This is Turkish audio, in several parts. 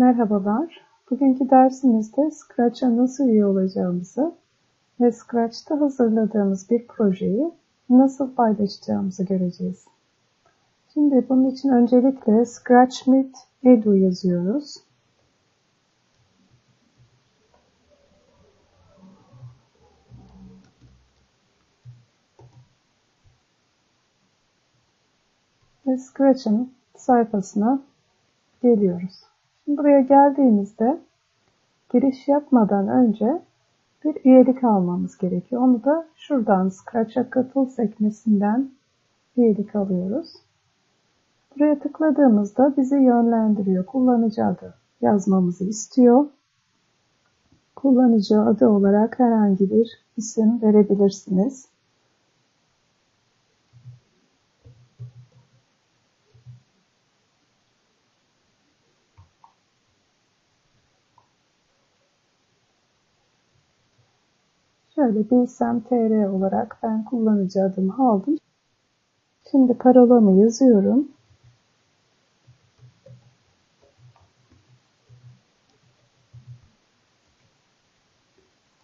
Merhabalar. Bugünkü dersimizde Scratch'a nasıl üye olacağımızı ve Scratch'ta hazırladığımız bir projeyi nasıl paylaşacağımızı göreceğiz. Şimdi bunun için öncelikle ScratchMeet Edu yazıyoruz. Ve Scratch'ın sayfasına geliyoruz. Buraya geldiğimizde giriş yapmadan önce bir üyelik almamız gerekiyor. Onu da şuradan Scratch'a katıl sekmesinden üyelik alıyoruz. Buraya tıkladığımızda bizi yönlendiriyor. Kullanıcı adı yazmamızı istiyor. Kullanıcı adı olarak herhangi bir isim verebilirsiniz. Şöyle bilsem tr olarak ben kullanıcı adımı aldım. Şimdi parolamı yazıyorum.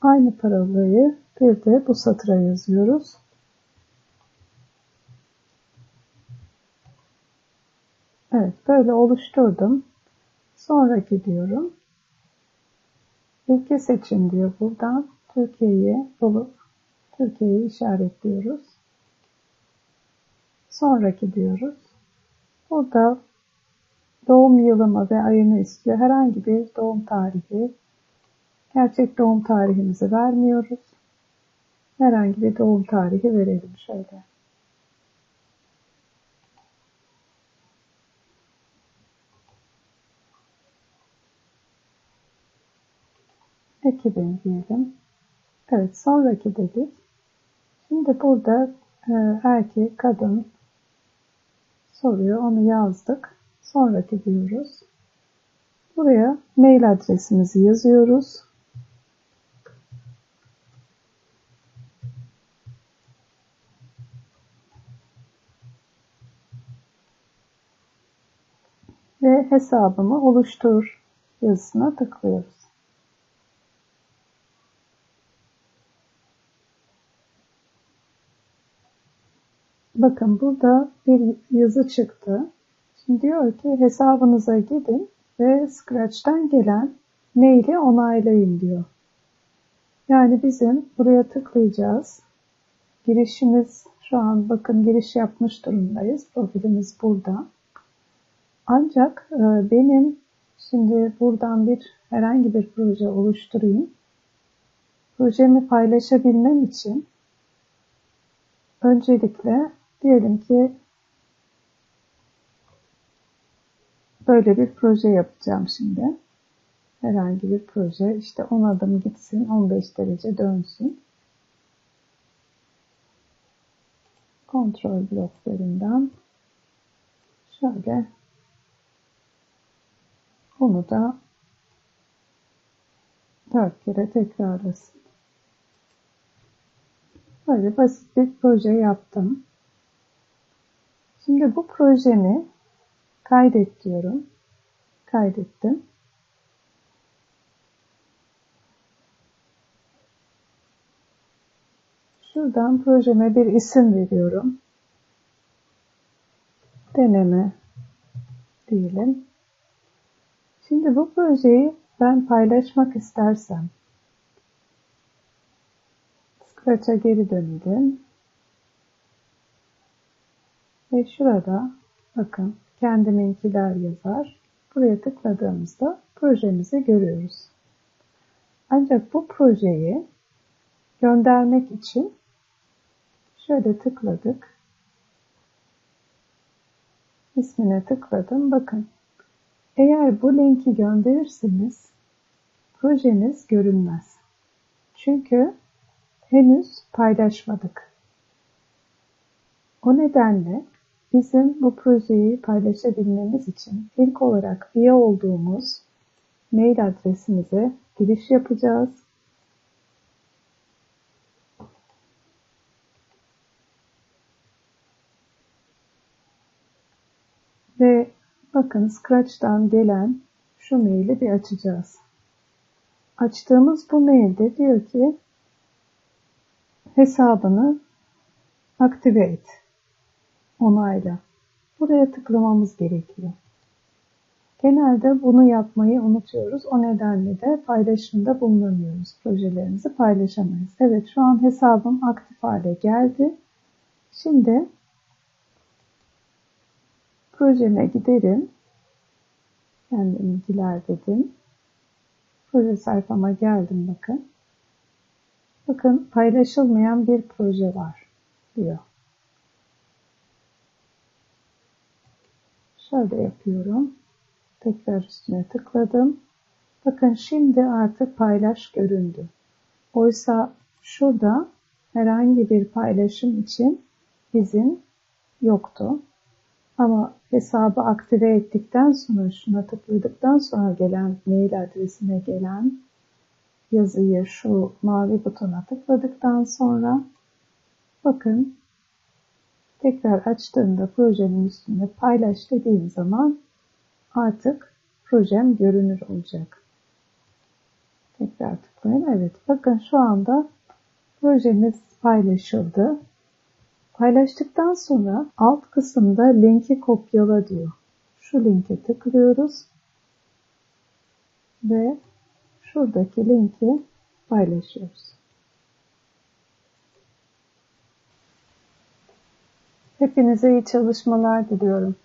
Aynı parolayı bir de bu satıra yazıyoruz. Evet böyle oluşturdum. Sonraki diyorum. Ülke seçin diyor buradan. Türkiye'yi bulup Türkiye'yi işaretliyoruz. Sonraki diyoruz. Burada doğum yılımı ve ayını istiyor. Herhangi bir doğum tarihi, gerçek doğum tarihimizi vermiyoruz. Herhangi bir doğum tarihi verelim şöyle. Ekibim diyelim. Evet sonraki dedik. Şimdi burada e, erkek, kadın soruyor. Onu yazdık. Sonraki diyoruz. Buraya mail adresimizi yazıyoruz. Ve hesabımı oluştur yazısına tıklıyoruz. Bakın burada bir yazı çıktı. Şimdi diyor ki hesabınıza gidin ve Scratch'ten gelen maili onaylayın diyor. Yani bizim buraya tıklayacağız. Girişimiz şu an bakın giriş yapmış durumdayız. Profilimiz burada. Ancak e, benim şimdi buradan bir herhangi bir proje oluşturayım. Projemi paylaşabilmem için öncelikle Diyelim ki böyle bir proje yapacağım şimdi. Herhangi bir proje. İşte 10 adım gitsin, 15 derece dönsün. Kontrol bloklarından şöyle onu da 4 kere tekrarlasın. Böyle basit bir proje yaptım. Şimdi bu projemi kaydet diyorum. Kaydettim. Şuradan projeme bir isim veriyorum. Deneme diyelim. Şimdi bu projeyi ben paylaşmak istersem Scratch'a geri dönelim. Ve şurada bakın kendiminkiler yazar. Buraya tıkladığımızda projemizi görüyoruz. Ancak bu projeyi göndermek için şöyle tıkladık. İsmine tıkladım. Bakın eğer bu linki gönderirseniz projeniz görünmez. Çünkü henüz paylaşmadık. O nedenle Bizim bu projeyi paylaşabilmemiz için ilk olarak üye olduğumuz mail adresimize giriş yapacağız. Ve bakın Scratch'tan gelen şu maili bir açacağız. Açtığımız bu mailde diyor ki hesabını aktive et. Onayla. Buraya tıklamamız gerekiyor. Genelde bunu yapmayı unutuyoruz. O nedenle de paylaşımda bulunamıyoruz. Projelerimizi paylaşamayız. Evet şu an hesabım aktif hale geldi. Şimdi projeme giderim. Kendiminkiler dedim. Proje sayfama geldim bakın. Bakın paylaşılmayan bir proje var diyor. Şöyle yapıyorum. Tekrar üstüne tıkladım. Bakın şimdi artık paylaş göründü. Oysa şurada herhangi bir paylaşım için izin yoktu. Ama hesabı aktive ettikten sonra şuna tıkladıktan sonra gelen mail adresine gelen yazıyı şu mavi butona tıkladıktan sonra bakın tekrar açtığımda projenin üstünde paylaş dediğim zaman artık projem görünür olacak. Tekrar tıklayın. Evet bakın şu anda projemiz paylaşıldı. Paylaştıktan sonra alt kısımda linki kopyala diyor. Şu linke tıklıyoruz ve şuradaki linki paylaşıyoruz. Hepinize iyi çalışmalar diliyorum.